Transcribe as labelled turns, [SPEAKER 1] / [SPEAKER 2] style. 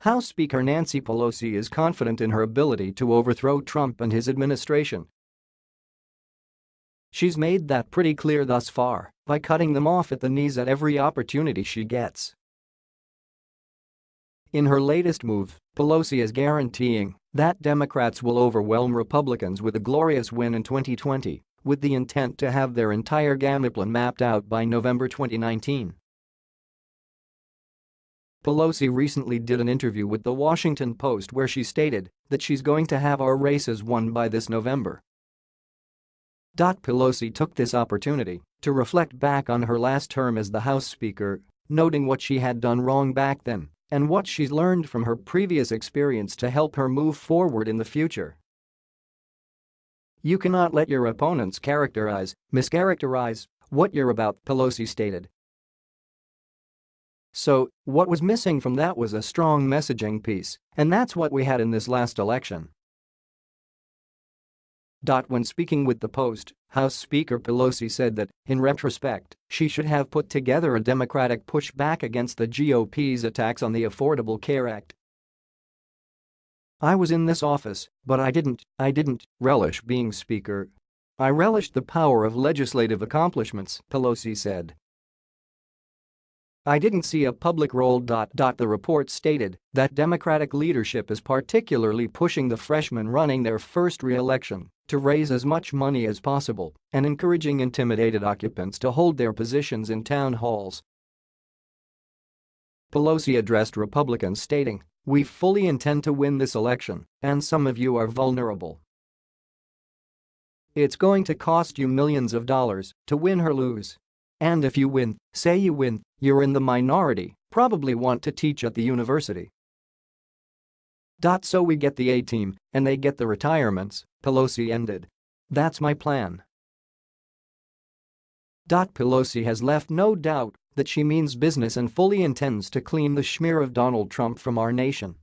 [SPEAKER 1] House Speaker Nancy Pelosi is confident in her ability to overthrow Trump and his administration. She's made that pretty clear thus far by cutting them off at the knees at every opportunity she gets. In her latest move, Pelosi is guaranteeing that Democrats will overwhelm Republicans with a glorious win in 2020, with the intent to have their entire gamut plan mapped out by November 2019. Pelosi recently did an interview with The Washington Post where she stated that she's going to have our races won by this November. Pelosi took this opportunity to reflect back on her last term as the House Speaker, noting what she had done wrong back then and what she's learned from her previous experience to help her move forward in the future. You cannot let your opponents characterize, mischaracterize, what you're about, Pelosi stated. So, what was missing from that was a strong messaging piece, and that's what we had in this last election. When speaking with the Post, House Speaker Pelosi said that, in retrospect, she should have put together a Democratic pushback against the GOP's attacks on the Affordable Care Act. I was in this office, but I didn't, I didn't relish being Speaker. I relished the power of legislative accomplishments, Pelosi said. I didn't see a public role. The report stated that Democratic leadership is particularly pushing the freshmen running their first re-election to raise as much money as possible and encouraging intimidated occupants to hold their positions in town halls. Pelosi addressed Republicans stating, we fully intend to win this election, and some of you are vulnerable. It's going to cost you millions of dollars to win or lose. And if you win, say you win, you're in the minority, probably want to teach at the university. So we get the A-team, and they get the retirements, Pelosi ended. That's my plan. Pelosi has left no doubt that she means business and fully intends to clean the smear of Donald Trump from our nation.